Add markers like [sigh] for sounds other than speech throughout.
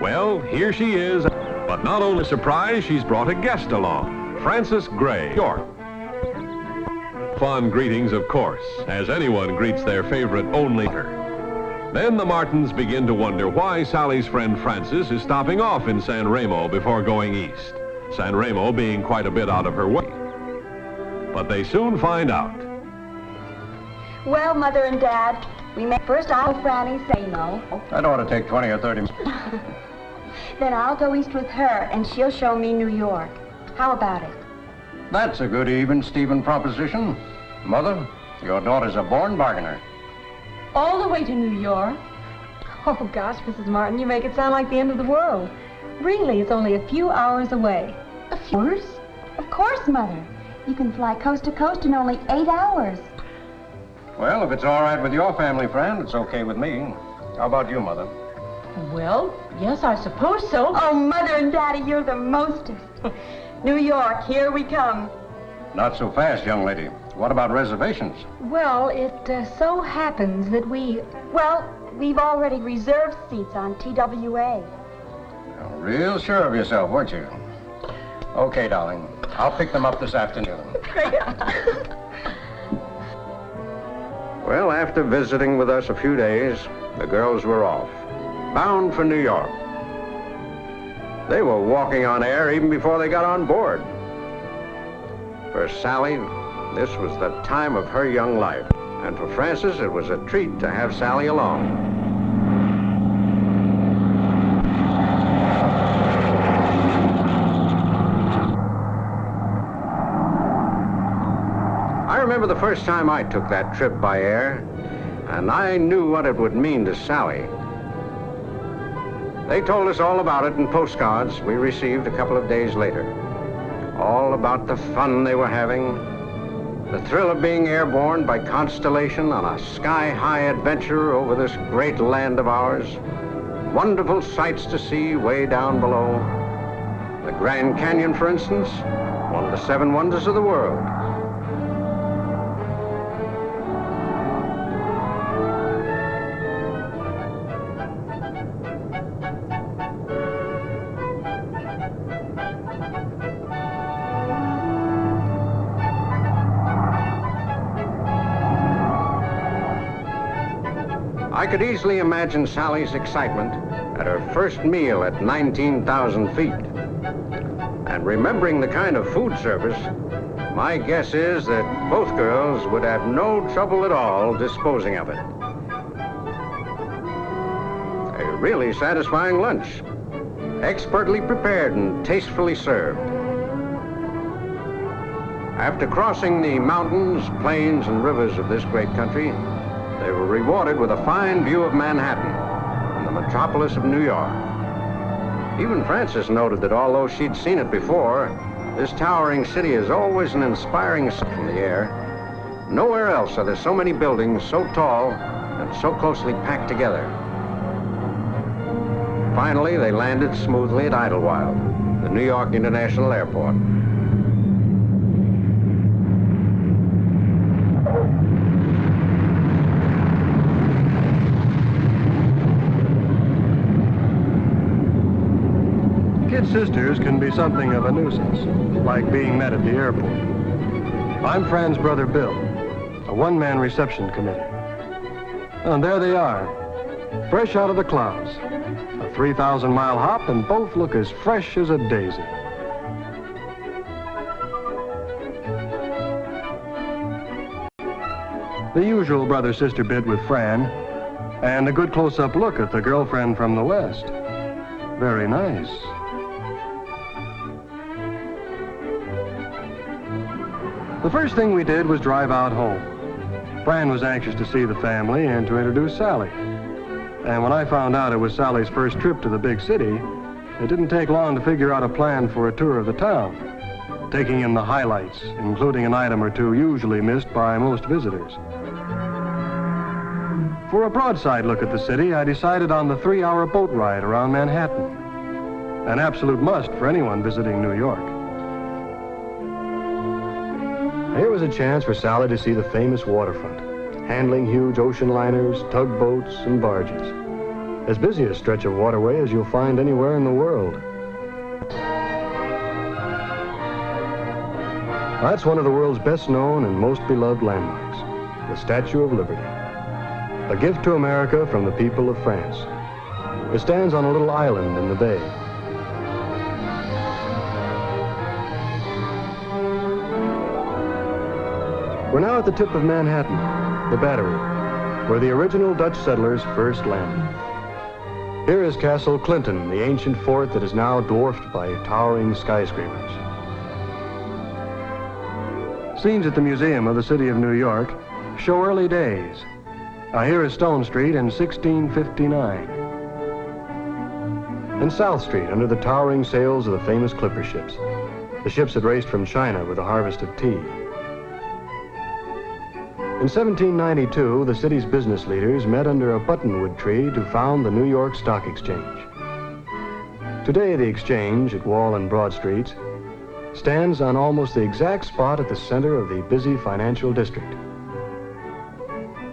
Well, here she is, but not only surprised, she's brought a guest along, Frances Gray, York. Fond greetings, of course, as anyone greets their favorite only daughter. Then the Martins begin to wonder why Sally's friend Frances is stopping off in San Remo before going east, San Remo being quite a bit out of her way. But they soon find out. Well, Mother and Dad, we may first I'll Franny say no. That ought to take 20 or 30 minutes. [laughs] Then I'll go east with her, and she'll show me New York. How about it? That's a good even Stephen proposition. Mother, your daughter's a born bargainer. All the way to New York? Oh, gosh, Mrs. Martin, you make it sound like the end of the world. Really, it's only a few hours away. A few hours? Of course, Mother. You can fly coast to coast in only eight hours. Well, if it's all right with your family friend, it's okay with me. How about you, Mother? Well, yes, I suppose so. Oh, Mother and Daddy, you're the mostest. [laughs] New York, here we come. Not so fast, young lady. What about reservations? Well, it uh, so happens that we... Well, we've already reserved seats on TWA. You're real sure of yourself, weren't you? Okay, darling. I'll pick them up this afternoon. [laughs] [laughs] well, after visiting with us a few days, the girls were off, bound for New York. They were walking on air even before they got on board. For Sally, this was the time of her young life. And for Frances, it was a treat to have Sally along. Remember the first time I took that trip by air, and I knew what it would mean to Sally. They told us all about it in postcards we received a couple of days later. All about the fun they were having, the thrill of being airborne by Constellation on a sky-high adventure over this great land of ours. Wonderful sights to see way down below. The Grand Canyon, for instance, one of the seven wonders of the world. Could easily imagine Sally's excitement at her first meal at 19,000 feet. And remembering the kind of food service, my guess is that both girls would have no trouble at all disposing of it. A really satisfying lunch, expertly prepared and tastefully served. After crossing the mountains, plains, and rivers of this great country, they were rewarded with a fine view of Manhattan and the metropolis of New York. Even Frances noted that although she'd seen it before, this towering city is always an inspiring sight from the air. Nowhere else are there so many buildings so tall and so closely packed together. Finally, they landed smoothly at Idlewild, the New York International Airport. Kid sisters can be something of a nuisance, like being met at the airport. I'm Fran's brother Bill, a one-man reception committee. And there they are, fresh out of the clouds. A 3,000-mile hop, and both look as fresh as a daisy. The usual brother-sister bit with Fran, and a good close-up look at the girlfriend from the West. Very nice. The first thing we did was drive out home. Fran was anxious to see the family and to introduce Sally. And when I found out it was Sally's first trip to the big city, it didn't take long to figure out a plan for a tour of the town, taking in the highlights, including an item or two usually missed by most visitors. For a broadside look at the city, I decided on the three-hour boat ride around Manhattan, an absolute must for anyone visiting New York. Here was a chance for Sally to see the famous waterfront, handling huge ocean liners, tugboats, and barges. as busy a stretch of waterway as you'll find anywhere in the world. That's one of the world's best known and most beloved landmarks, the Statue of Liberty. A gift to America from the people of France. It stands on a little island in the bay. We're now at the tip of Manhattan, the Battery, where the original Dutch settlers first landed. Here is Castle Clinton, the ancient fort that is now dwarfed by towering skyscrapers. Scenes at the Museum of the City of New York show early days. Now here is Stone Street in 1659. And South Street under the towering sails of the famous clipper ships. The ships that raced from China with a harvest of tea. In 1792, the city's business leaders met under a buttonwood tree to found the New York Stock Exchange. Today, the exchange at Wall and Broad Streets stands on almost the exact spot at the center of the busy financial district.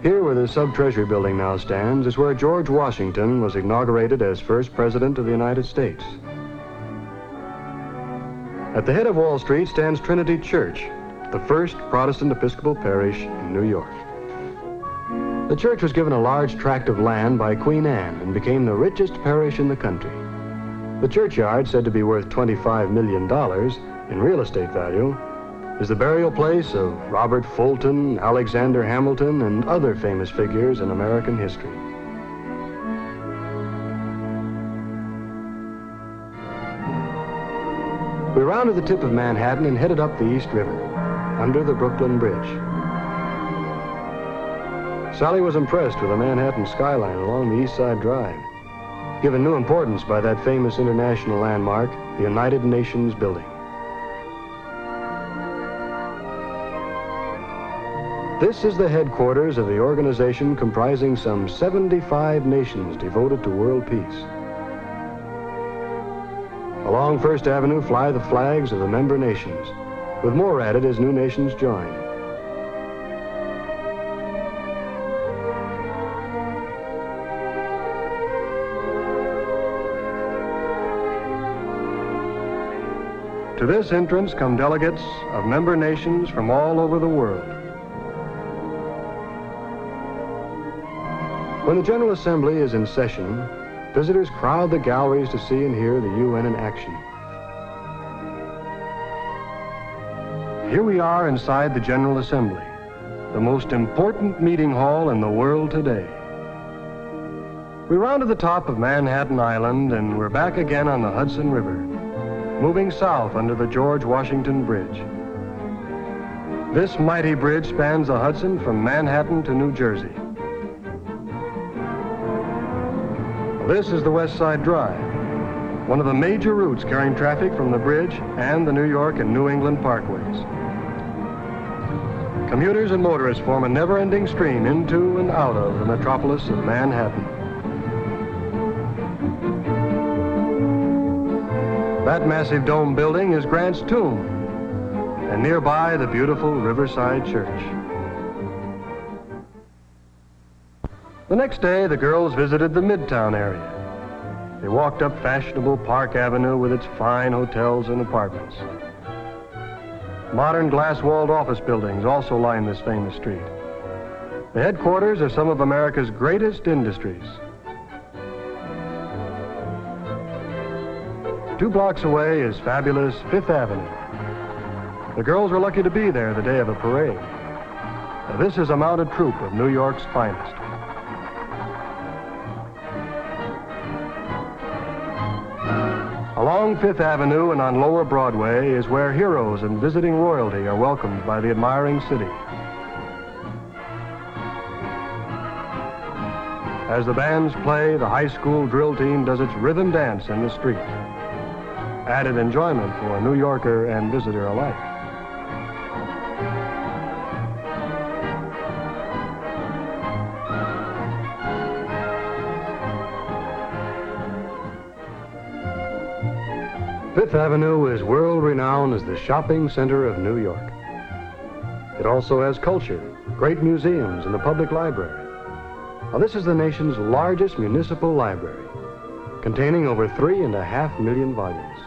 Here where the Sub-Treasury building now stands is where George Washington was inaugurated as first president of the United States. At the head of Wall Street stands Trinity Church, the first Protestant Episcopal parish in New York. The church was given a large tract of land by Queen Anne and became the richest parish in the country. The churchyard, said to be worth $25 million in real estate value, is the burial place of Robert Fulton, Alexander Hamilton, and other famous figures in American history. We rounded the tip of Manhattan and headed up the East River, under the Brooklyn Bridge. Sally was impressed with the Manhattan skyline along the East Side Drive, given new importance by that famous international landmark, the United Nations Building. This is the headquarters of the organization comprising some 75 nations devoted to world peace. Along First Avenue fly the flags of the member nations, with more added as new nations join. To this entrance come delegates of member nations from all over the world. When the General Assembly is in session, visitors crowd the galleries to see and hear the UN in action. Here we are inside the General Assembly, the most important meeting hall in the world today. We rounded the top of Manhattan Island and we're back again on the Hudson River, moving south under the George Washington Bridge. This mighty bridge spans the Hudson from Manhattan to New Jersey. This is the West Side Drive, one of the major routes carrying traffic from the bridge and the New York and New England parkways. Commuters and motorists form a never-ending stream into and out of the metropolis of Manhattan. That massive dome building is Grant's tomb, and nearby the beautiful Riverside Church. The next day, the girls visited the Midtown area. They walked up fashionable Park Avenue with its fine hotels and apartments. Modern glass-walled office buildings also line this famous street. The headquarters of some of America's greatest industries. Two blocks away is fabulous Fifth Avenue. The girls were lucky to be there the day of a parade. Now, this is a mounted troop of New York's finest. Along Fifth Avenue and on Lower Broadway is where heroes and visiting royalty are welcomed by the admiring city. As the bands play, the high school drill team does its rhythm dance in the street. Added enjoyment for a New Yorker and visitor alike. Fifth Avenue is world renowned as the shopping center of New York. It also has culture, great museums, and a public library. Now, this is the nation's largest municipal library, containing over three and a half million volumes.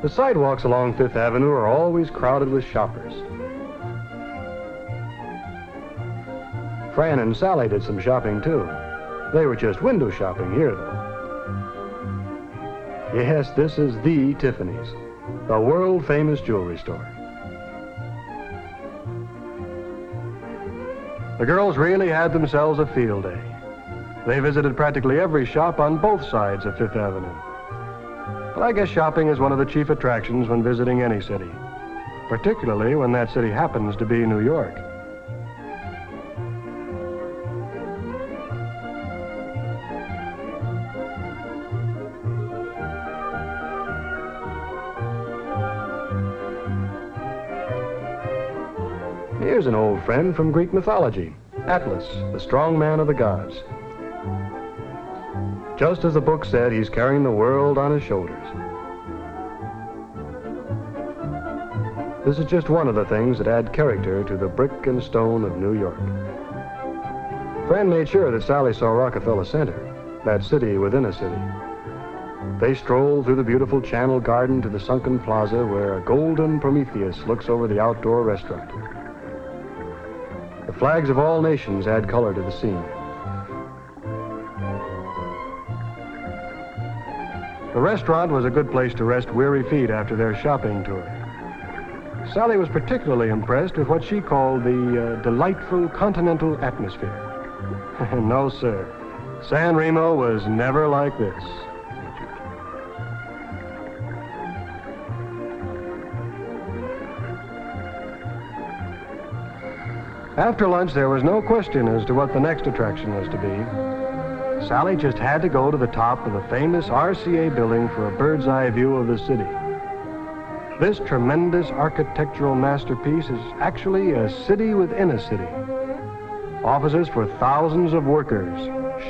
The sidewalks along Fifth Avenue are always crowded with shoppers. Fran and Sally did some shopping too. They were just window shopping here, though. Yes, this is the Tiffany's, the world famous jewelry store. The girls really had themselves a field day. They visited practically every shop on both sides of Fifth Avenue. But I guess shopping is one of the chief attractions when visiting any city, particularly when that city happens to be New York. Friend from Greek mythology, Atlas, the strong man of the gods. Just as the book said, he's carrying the world on his shoulders. This is just one of the things that add character to the brick and stone of New York. Fran made sure that Sally saw Rockefeller Center, that city within a city. They strolled through the beautiful Channel Garden to the sunken plaza where a golden Prometheus looks over the outdoor restaurant. Flags of all nations add color to the scene. The restaurant was a good place to rest weary feet after their shopping tour. Sally was particularly impressed with what she called the uh, delightful continental atmosphere. [laughs] no, sir. San Remo was never like this. After lunch, there was no question as to what the next attraction was to be. Sally just had to go to the top of the famous RCA building for a bird's eye view of the city. This tremendous architectural masterpiece is actually a city within a city. Offices for thousands of workers,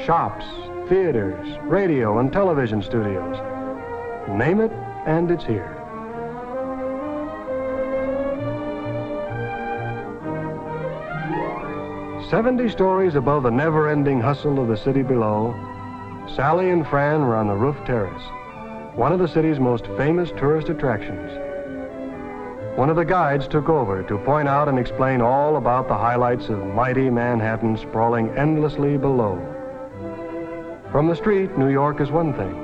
shops, theaters, radio and television studios. Name it, and it's here. Seventy stories above the never-ending hustle of the city below, Sally and Fran were on the roof terrace, one of the city's most famous tourist attractions. One of the guides took over to point out and explain all about the highlights of mighty Manhattan sprawling endlessly below. From the street, New York is one thing.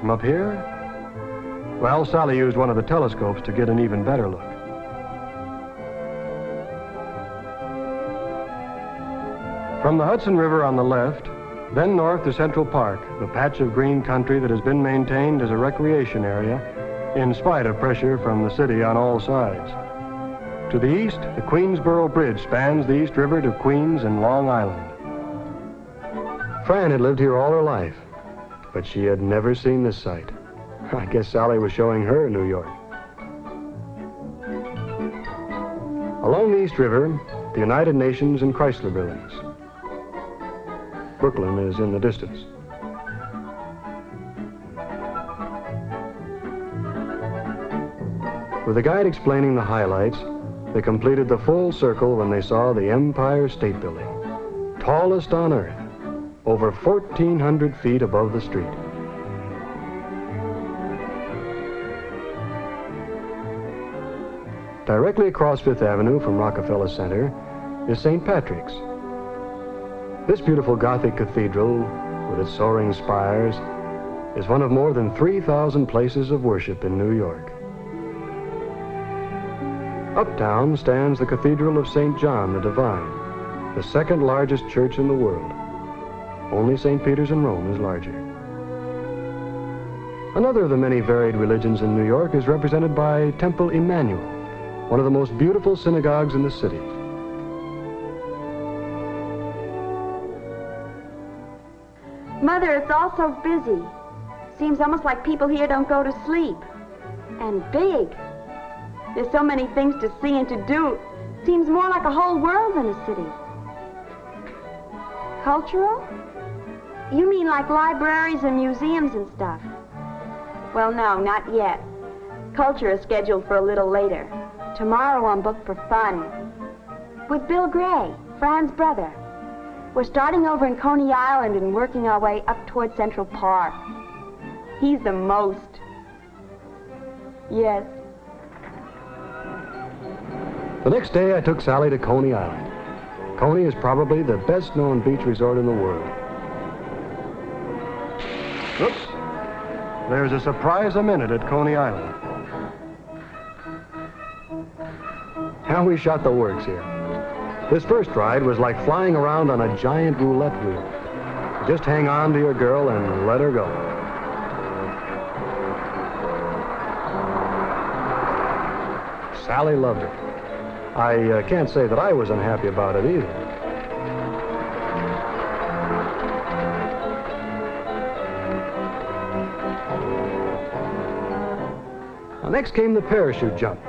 From up here, well, Sally used one of the telescopes to get an even better look. From the Hudson River on the left, then north to Central Park, the patch of green country that has been maintained as a recreation area in spite of pressure from the city on all sides. To the east, the Queensboro Bridge spans the East River to Queens and Long Island. Fran had lived here all her life, but she had never seen this sight. I guess Sally was showing her New York. Along the East River, the United Nations and Chrysler buildings. Brooklyn is in the distance. With the guide explaining the highlights, they completed the full circle when they saw the Empire State Building, tallest on Earth, over 1,400 feet above the street. Directly across Fifth Avenue from Rockefeller Center is St. Patrick's. This beautiful Gothic cathedral, with its soaring spires, is one of more than 3,000 places of worship in New York. Uptown stands the Cathedral of St. John the Divine, the second largest church in the world. Only St. Peter's in Rome is larger. Another of the many varied religions in New York is represented by Temple Emanu-El, one of the most beautiful synagogues in the city. Mother, it's all so busy. Seems almost like people here don't go to sleep. And big. There's so many things to see and to do. Seems more like a whole world than a city. Cultural? You mean like libraries and museums and stuff? Well, no, not yet. Culture is scheduled for a little later. Tomorrow I'm booked for fun. With Bill Gray, Fran's brother. We're starting over in Coney Island and working our way up toward Central Park. He's the most. Yes. The next day, I took Sally to Coney Island. Coney is probably the best known beach resort in the world. Oops. There's a surprise a minute at Coney Island. How we shot the works here. This first ride was like flying around on a giant roulette wheel. Just hang on to your girl and let her go. Sally loved it. I uh, can't say that I was unhappy about it either. Next came the parachute jump.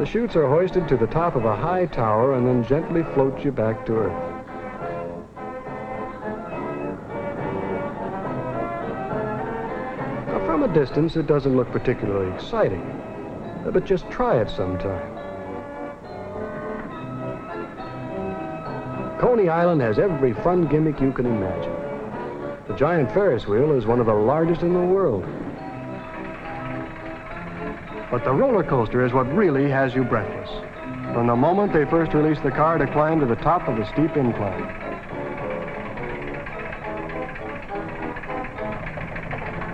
The chutes are hoisted to the top of a high tower and then gently float you back to earth. Now, from a distance, it doesn't look particularly exciting, but just try it sometime. Coney Island has every fun gimmick you can imagine. The giant Ferris wheel is one of the largest in the world. But the roller coaster is what really has you breathless. From the moment they first release the car to climb to the top of the steep incline.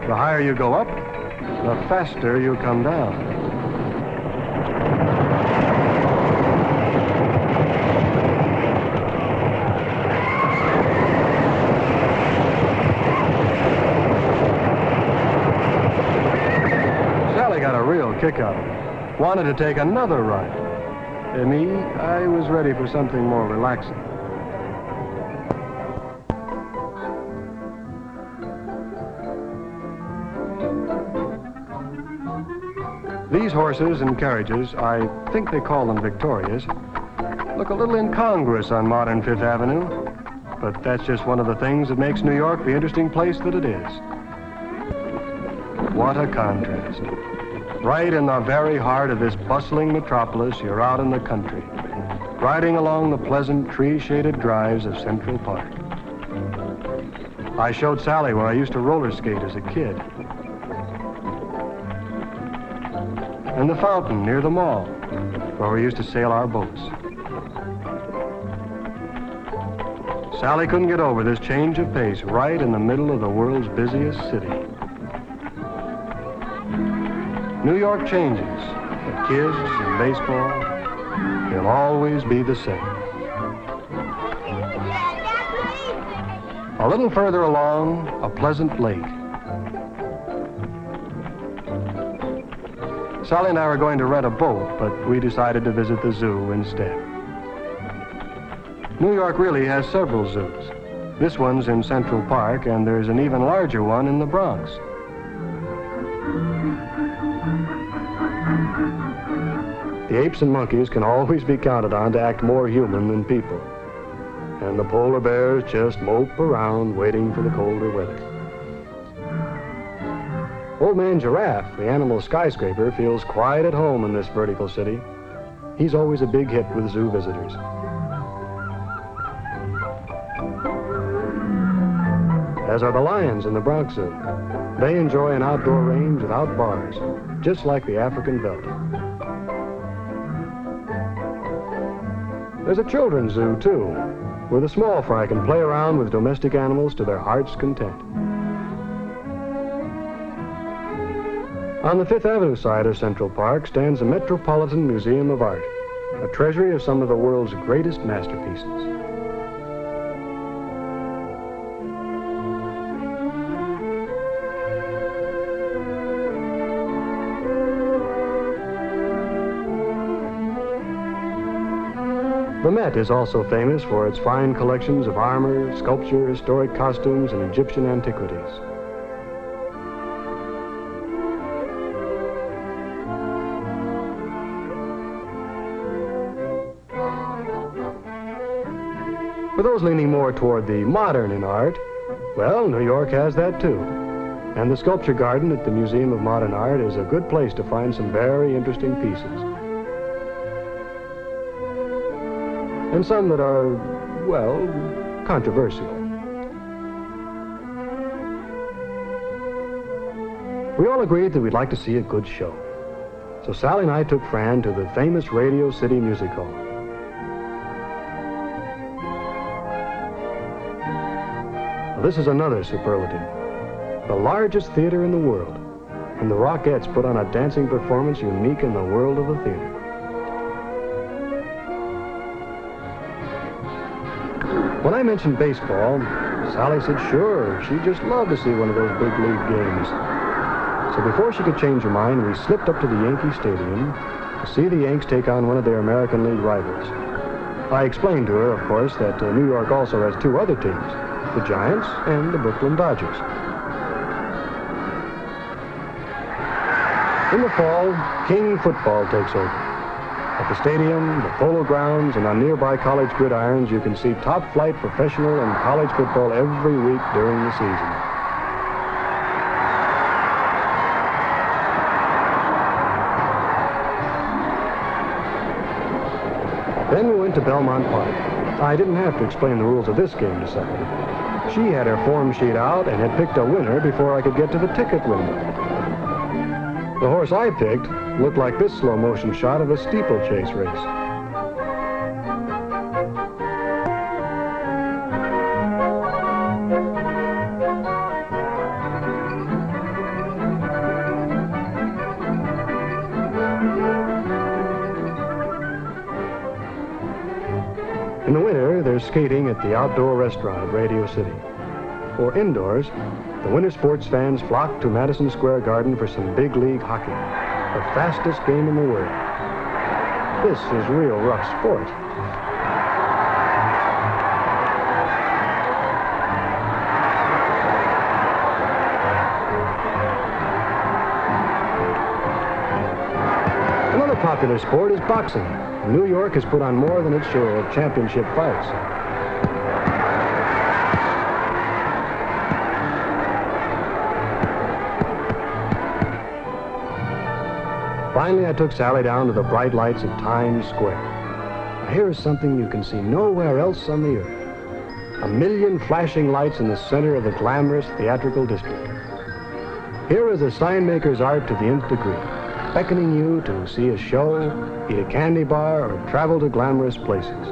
The higher you go up, the faster you come down. Sally got a real kick out of it. Wanted to take another ride. And me, I was ready for something more relaxing. These horses and carriages, I think they call them Victorias, look a little incongruous on modern Fifth Avenue, but that's just one of the things that makes New York the interesting place that it is. What a contrast. Right in the very heart of this bustling metropolis, you're out in the country, riding along the pleasant tree-shaded drives of Central Park. I showed Sally where I used to roller skate as a kid. And the fountain near the mall, where we used to sail our boats. Sally couldn't get over this change of pace right in the middle of the world's busiest city. New York changes, but kids and baseball, they'll always be the same. A little further along, a pleasant lake. Sally and I were going to rent a boat, but we decided to visit the zoo instead. New York really has several zoos. This one's in Central Park, and there's an even larger one in the Bronx. Apes and monkeys can always be counted on to act more human than people. And the polar bears just mope around waiting for the colder weather. Old Man Giraffe, the animal skyscraper, feels quite at home in this vertical city. He's always a big hit with zoo visitors. As are the lions in the Bronx Zoo. They enjoy an outdoor range without bars, just like the African veldt. There's a children's zoo, too, where the small fry can play around with domestic animals to their heart's content. On the Fifth Avenue side of Central Park stands the Metropolitan Museum of Art, a treasury of some of the world's greatest masterpieces. The Met is also famous for its fine collections of armor, sculpture, historic costumes, and Egyptian antiquities. For those leaning more toward the modern in art, well, New York has that too. And the Sculpture Garden at the Museum of Modern Art is a good place to find some very interesting pieces. And some that are well, controversial. We all agreed that we'd like to see a good show. So Sally and I took Fran to the famous Radio City Music Hall. Now, this is another superlative. The largest theater in the world. And the Rockettes put on a dancing performance unique in the world of the theater. When I mentioned baseball, Sally said sure, she'd just love to see one of those big league games. So before she could change her mind, we slipped up to the Yankee Stadium to see the Yanks take on one of their American League rivals. I explained to her, of course, that uh, New York also has two other teams, the Giants and the Brooklyn Dodgers. In the fall, King football takes over. At the stadium, the polo grounds, and on nearby college gridirons, you can see top-flight professional and college football every week during the season. Then we went to Belmont Park. I didn't have to explain the rules of this game to Sally. She had her form sheet out and had picked a winner before I could get to the ticket window. The horse I picked looked like this slow motion shot of a steeplechase race. In the winter, there's skating at the outdoor restaurant at Radio City. For indoors, the winter sports fans flock to Madison Square Garden for some big league hockey, the fastest game in the world. This is real rough sport. Another popular sport is boxing. New York has put on more than its share of championship fights. Finally, I took Sally down to the bright lights of Times Square. Here is something you can see nowhere else on the earth. A million flashing lights in the center of the glamorous theatrical district. Here is a sign maker's art to the nth degree, beckoning you to see a show, eat a candy bar, or travel to glamorous places.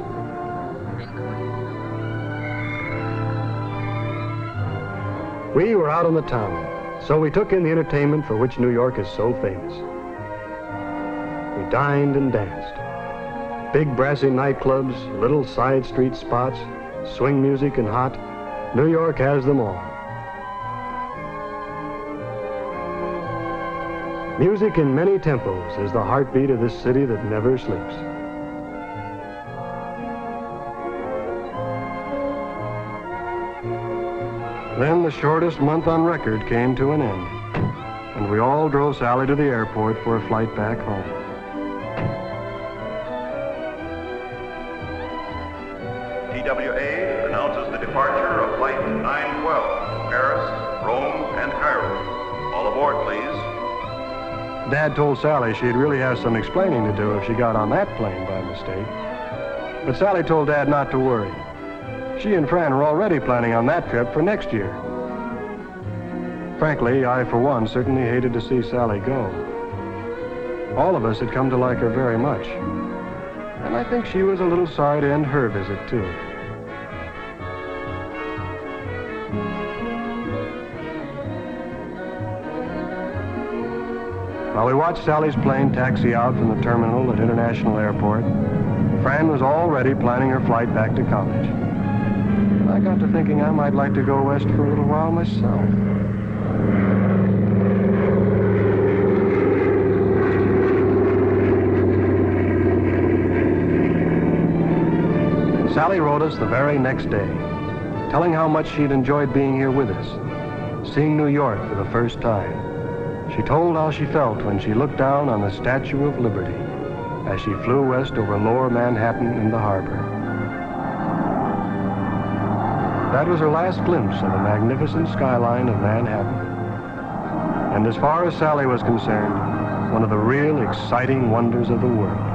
We were out on the town, so we took in the entertainment for which New York is so famous. Dined and danced. Big brassy nightclubs, little side street spots, swing music and hot. New York has them all. Music in many tempos is the heartbeat of this city that never sleeps. Then the shortest month on record came to an end, and we all drove Sally to the airport for a flight back home. Dad told Sally she'd really have some explaining to do if she got on that plane by mistake. But Sally told Dad not to worry. She and Fran were already planning on that trip for next year. Frankly, I, for one, certainly hated to see Sally go. All of us had come to like her very much. And I think she was a little sorry to end her visit, too. While we watched Sally's plane taxi out from the terminal at International Airport, Fran was already planning her flight back to college. I got to thinking I might like to go west for a little while myself. Sally wrote us the very next day, telling how much she'd enjoyed being here with us, seeing New York for the first time. She told how she felt when she looked down on the Statue of Liberty as she flew west over lower Manhattan and the harbor. That was her last glimpse of the magnificent skyline of Manhattan. And as far as Sally was concerned, one of the real exciting wonders of the world.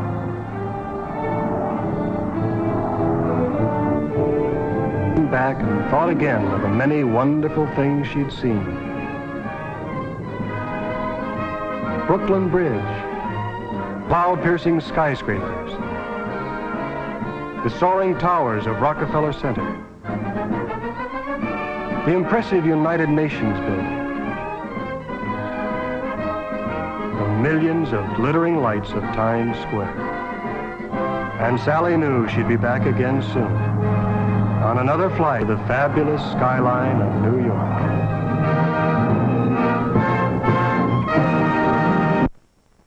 back and thought again of the many wonderful things she'd seen. Brooklyn Bridge, cloud-piercing skyscrapers, the soaring towers of Rockefeller Center, the impressive United Nations building, the millions of glittering lights of Times Square. And Sally knew she'd be back again soon on another flight of the fabulous skyline of New York.